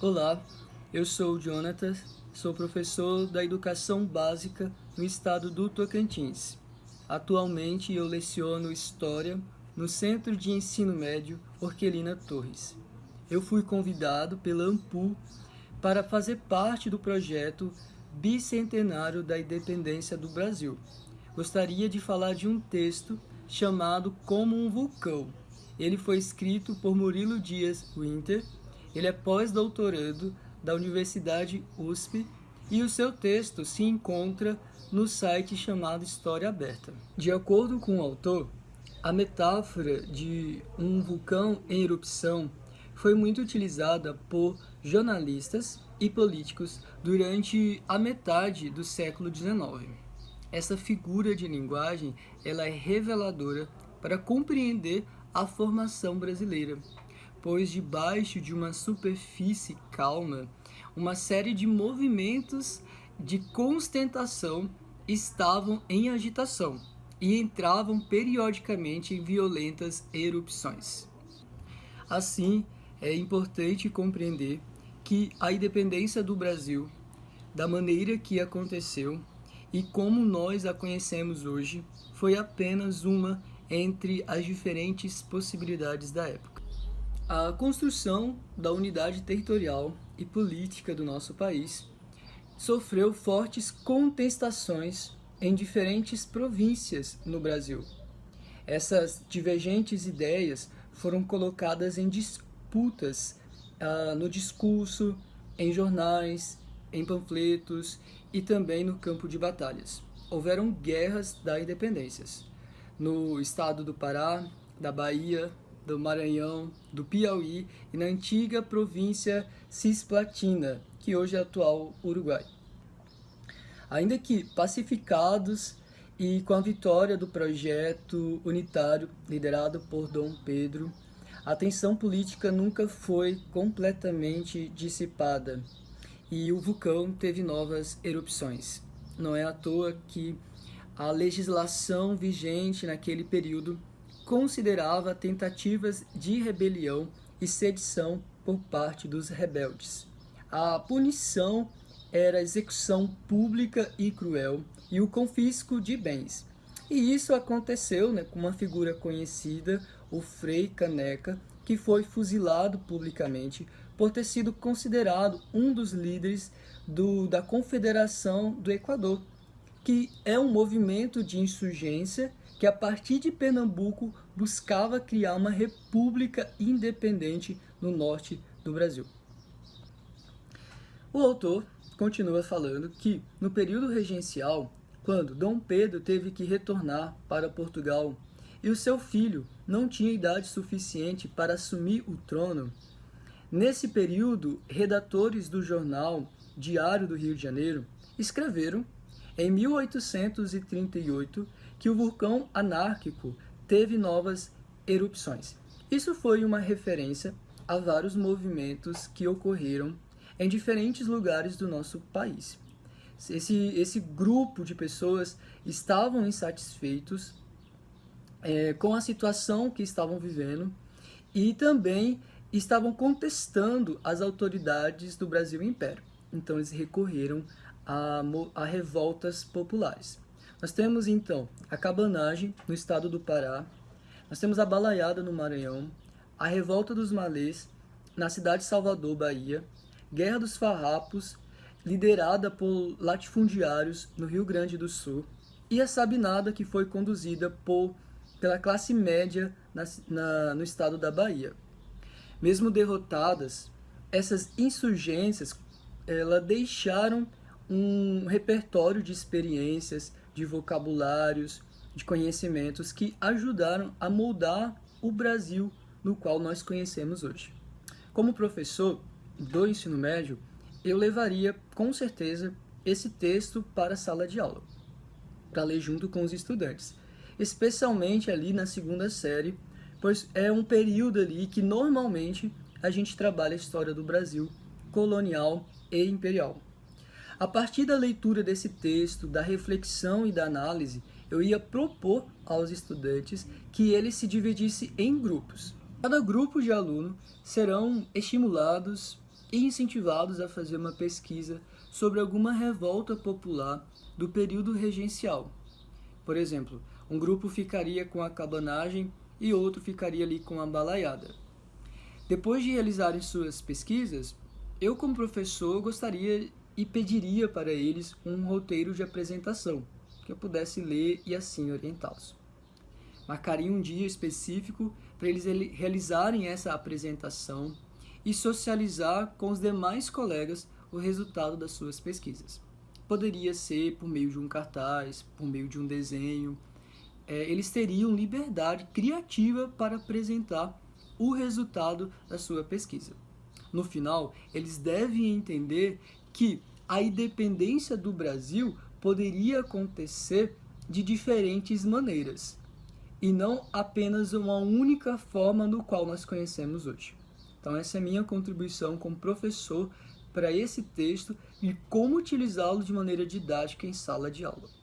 Olá, eu sou o Jonathan, sou professor da Educação Básica no estado do Tocantins. Atualmente eu leciono História no Centro de Ensino Médio Orquelina Torres. Eu fui convidado pela AMPU para fazer parte do projeto Bicentenário da Independência do Brasil. Gostaria de falar de um texto chamado Como um Vulcão. Ele foi escrito por Murilo Dias Winter ele é pós-doutorando da Universidade USP e o seu texto se encontra no site chamado História Aberta. De acordo com o autor, a metáfora de um vulcão em erupção foi muito utilizada por jornalistas e políticos durante a metade do século XIX. Essa figura de linguagem ela é reveladora para compreender a formação brasileira pois debaixo de uma superfície calma, uma série de movimentos de constentação estavam em agitação e entravam periodicamente em violentas erupções. Assim, é importante compreender que a independência do Brasil, da maneira que aconteceu e como nós a conhecemos hoje, foi apenas uma entre as diferentes possibilidades da época. A construção da unidade territorial e política do nosso país sofreu fortes contestações em diferentes províncias no Brasil. Essas divergentes ideias foram colocadas em disputas uh, no discurso, em jornais, em panfletos e também no campo de batalhas. Houveram guerras da independências no estado do Pará, da Bahia, do Maranhão, do Piauí e na antiga província Cisplatina, que hoje é atual Uruguai. Ainda que pacificados e com a vitória do projeto unitário liderado por Dom Pedro, a tensão política nunca foi completamente dissipada e o vulcão teve novas erupções. Não é à toa que a legislação vigente naquele período considerava tentativas de rebelião e sedição por parte dos rebeldes. A punição era execução pública e cruel e o confisco de bens. E isso aconteceu né, com uma figura conhecida, o Frei Caneca, que foi fuzilado publicamente por ter sido considerado um dos líderes do, da Confederação do Equador, que é um movimento de insurgência que a partir de Pernambuco buscava criar uma república independente no norte do Brasil. O autor continua falando que, no período regencial, quando Dom Pedro teve que retornar para Portugal e o seu filho não tinha idade suficiente para assumir o trono, nesse período, redatores do jornal Diário do Rio de Janeiro escreveram, em 1838, que o vulcão anárquico teve novas erupções. Isso foi uma referência a vários movimentos que ocorreram em diferentes lugares do nosso país. Esse, esse grupo de pessoas estavam insatisfeitos é, com a situação que estavam vivendo e também estavam contestando as autoridades do Brasil Império. Então eles recorreram a, a revoltas populares. Nós temos então a cabanagem no estado do Pará, nós temos a balaiada no Maranhão, a revolta dos malês na cidade de Salvador, Bahia, Guerra dos Farrapos, liderada por latifundiários no Rio Grande do Sul, e a Sabinada, que foi conduzida por, pela classe média na, na, no estado da Bahia. Mesmo derrotadas, essas insurgências ela deixaram um repertório de experiências, de vocabulários, de conhecimentos que ajudaram a moldar o Brasil no qual nós conhecemos hoje. Como professor do ensino médio, eu levaria com certeza esse texto para a sala de aula, para ler junto com os estudantes, especialmente ali na segunda série, pois é um período ali que normalmente a gente trabalha a história do Brasil colonial e imperial. A partir da leitura desse texto, da reflexão e da análise, eu ia propor aos estudantes que eles se dividissem em grupos. Cada grupo de aluno serão estimulados e incentivados a fazer uma pesquisa sobre alguma revolta popular do período regencial. Por exemplo, um grupo ficaria com a cabanagem e outro ficaria ali com a balaiada. Depois de realizarem suas pesquisas, eu como professor gostaria e pediria para eles um roteiro de apresentação, que eu pudesse ler e assim orientá-los. Marcaria um dia específico para eles realizarem essa apresentação e socializar com os demais colegas o resultado das suas pesquisas. Poderia ser por meio de um cartaz, por meio de um desenho. É, eles teriam liberdade criativa para apresentar o resultado da sua pesquisa. No final, eles devem entender que a independência do Brasil poderia acontecer de diferentes maneiras e não apenas uma única forma no qual nós conhecemos hoje. Então essa é a minha contribuição como professor para esse texto e como utilizá-lo de maneira didática em sala de aula.